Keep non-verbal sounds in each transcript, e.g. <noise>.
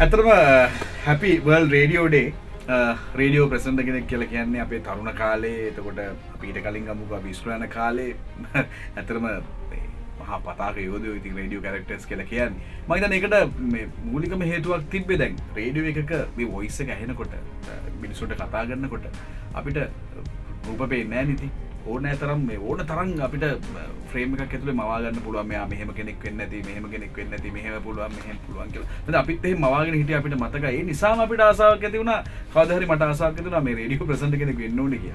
ඇතරම හැපි වල් රේඩියෝඩේ රේඩියෝ ප්‍රසන්ට කෙනෙක් කියල කියන්නේ අපේ තරුණ කාලේ. එතකොට අපීට කලින් ගමුක විස්්‍රයන කාලේ. <laughs> ඇතරම මහා පතාක යෝද ඉති රඩියෝ කරක්ටස් කියල කියන්න. මහිතන එකට මූලිකම හේතුවක් තිබ්බේ දැන්. රේඩියෝ එකක මේ වොයිස්ස ඇහෙනකොට uh, මිනිසුට කතා කරන්නකොට අපිට රූප පේනෑ නිති ඕන තරම් මේ ඕන තරන් අපිට ්‍රේම ඇතුල මවාගන්න පුළුව මෙයා මෙහම <laughs> කෙනෙක් වෙන්න ඇති මෙහම කෙනෙක් වෙන්න ඇති මෙහම පුළුවන් මෙහම පුළුවන් කියල. අපිත් මවාගෙන හිට අපිට මතකයි. නිසාම අපිට ආසාාවක් ඇතිවුණ කවදහරි මට ආසාක් තුන මේ රඩියෝ ප්‍රසන්ට කෙනෙක් වෙන්නන කිය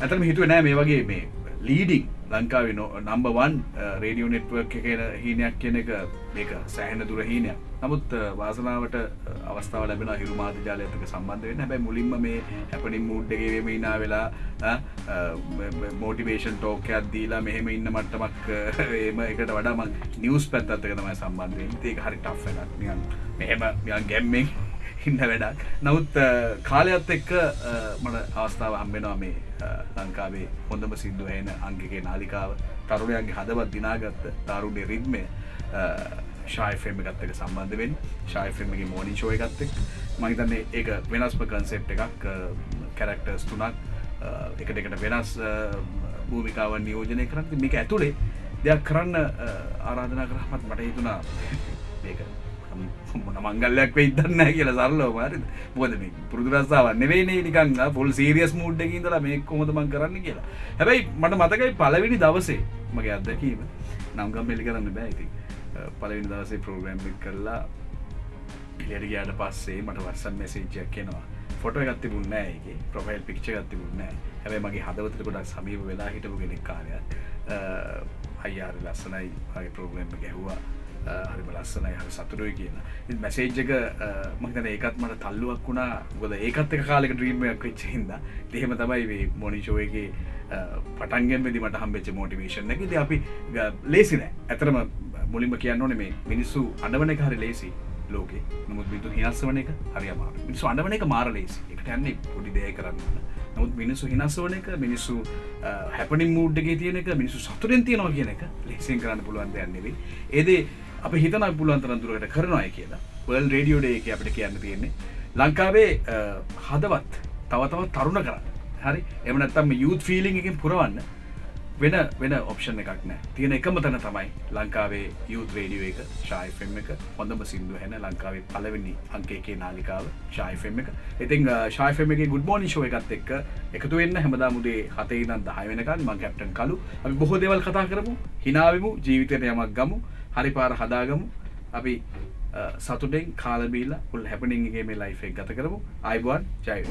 ඇතම හිතුව නෑ මේ වගේ මේ ලීඩිං ලංකාව නම්බවන් රේඩියෝ නෙට්වක් කියන හීනයක් කියන එක මේක සෑහෙන දුර හීනයක්. නමුත් uh, වාසනාවට uh, අවස්ථාව ලැබෙන හිරුමාධ ජාලයතක සම්බන්ධ වෙන්න. හැබැයි මුලින්ම මේ හැපනින් මුඩ්ඩගේම ඉනා වෙලා uh, මෝටිවේෂන් ටෝකයක් දීලා මෙහෙම ඉන්න මට්ටමක් <laughs> ඒම එකට වඩාම නිවස් පැත්තත්තක තමයි සම්බන්ධයෙන් ඒක හරි ටෆ්නක් නියන් මෙහෙම යන් ගැම්මෙන් ඉන්න වැඩක්. නමුත් කාලයත් එක්ක මට අවස්ථාව හම්බෙනවා මේ ලංකාවේ හොඳම සිින්දු හන අංගගේ නාලිකාව. තරුණයන්ගේ හදවත් දිනාගත්ත තරුණය රිද්මය ශායෆෙම ගත්තක සම්බන්ධවෙන් ශායෆෙමගේ මෝනි ශෝය ගත්තෙක් මහිතන්නේ ඒක වෙනස්ම කන්සෙප් එකක් කැරක්ටර්ස් තුනක් එකට එකට වෙනස් භූමිකාවන් නියෝජනය කරන්න. මේක ඇතුළේ දෙයක් කරන්න ආරාධනා කරහමත් මට හිතුනා ඒක මොන මංගල්ලයක් වෙයිදන්න කියලා සරලෝ මාරි බොද මේ පුරදුරස්සාාව නෙවෙනේ නිකං පොල් සීරියස් මූඩ්ඩකින් දලා මේ කොමදමන් කරන්න කියලා. හැබැයි මට මතකයි පලවිනි දවසේ මගේ අත්දැකීම. නම්ගම් මෙලි කරන්න බෑයිති පලවිනි දවසේ ප්‍රෝග්‍රම්ි කරලා ඉලට ගයාට පස්සේ මට වර්සන් මෙසේජයක් කෙනවා ෆොට ගත්ති බුන්නෑගේ ප්‍රොෆයිල් පික්ෂ ගත්ති බුන්නෑ හැබයි මගේ හදවතර ගොඩක් සමීප වෙලා හිටපු ගෙනෙක් කාරයක් අයියාර ලස්සනයි. වගේ ප්‍රෝග්‍රම්ම ගැහවා. හරිම ලස්සනයි හරි සතුරුයි කියන. මැසේජ්ජක මහිතන ඒකත් මට තල්ලුවක් වුණා. ගොද ඒකත් එක කාලෙක ඩ්‍රීම්මයක් වෙච්ච හිද දෙහෙම තමයි මොනිශෝයගේ පටන්ගෙන් වෙදි මට හම්බෙච්ච මෝටිවේශන් එක. ද අපි ලේසිනෑ ඇතරම මුලින්ම කියන්න ඕන මේ මිනිස්සු අඩවන එක හරි ලේසි ලෝකේ. නමුත් බිතු හිනස්ස වන එක හරිම මිනිස්සු අඩවන එක මාර ලේසි එකට යන්නේ පොඩි දය කරන්න. නමුත් මිනිස්සු හිනස් වන එක මිනිස්සු හැපනි මූඩ්ගේ තියන එක මිනිසු සතුරෙන් තියනවා කියන එක ලෙසින් කරන්න පුළුවන් දෙයන්නෙවේ ඒදේ අප හිතන පුලුවන්තරන්තුරකට කරනවාය කියලා. වල් රඩියෝඩේ එක අපිට කියන්න තියෙන්නේ. ලංකාවේ හදවත් තවතවත් තරුණ කරන්න. හරි? එමනත්තම යුත් ෆිලිං එකින් පුරවන්න වෙන වෙන ඔප්ෂන් එකක් නෑ. තියෙන එකම තැන තමයි ලංකාවේ යුත් රේඩියෝ එක ශායිෆෙම් එක. හොඳම සිින්දු හැන ලංකාවේ පලවෙනි අංකේකේ නාලිකාව ශායිෆෙම් එක. ඉතින් ශායිෆෙම එක ගුඩ් මෝනි ශෝ එකත් එක්ක එකතු වෙන්න හැමදා මුදේ හතේ නම් දහය වෙනකන් මං කැප්ටන් කලු අපි බොහෝ දෙවල් කතා කරමු හිනාවමු ජීවිතයට යමක් ගමු. හරි පාර හදාගමු. අපි සතුටෙන් කාලබීලා පුල් හැපනින්ගේ මේ ලයිෆෙක් ගත කරමු. අයිබුවන් ජයව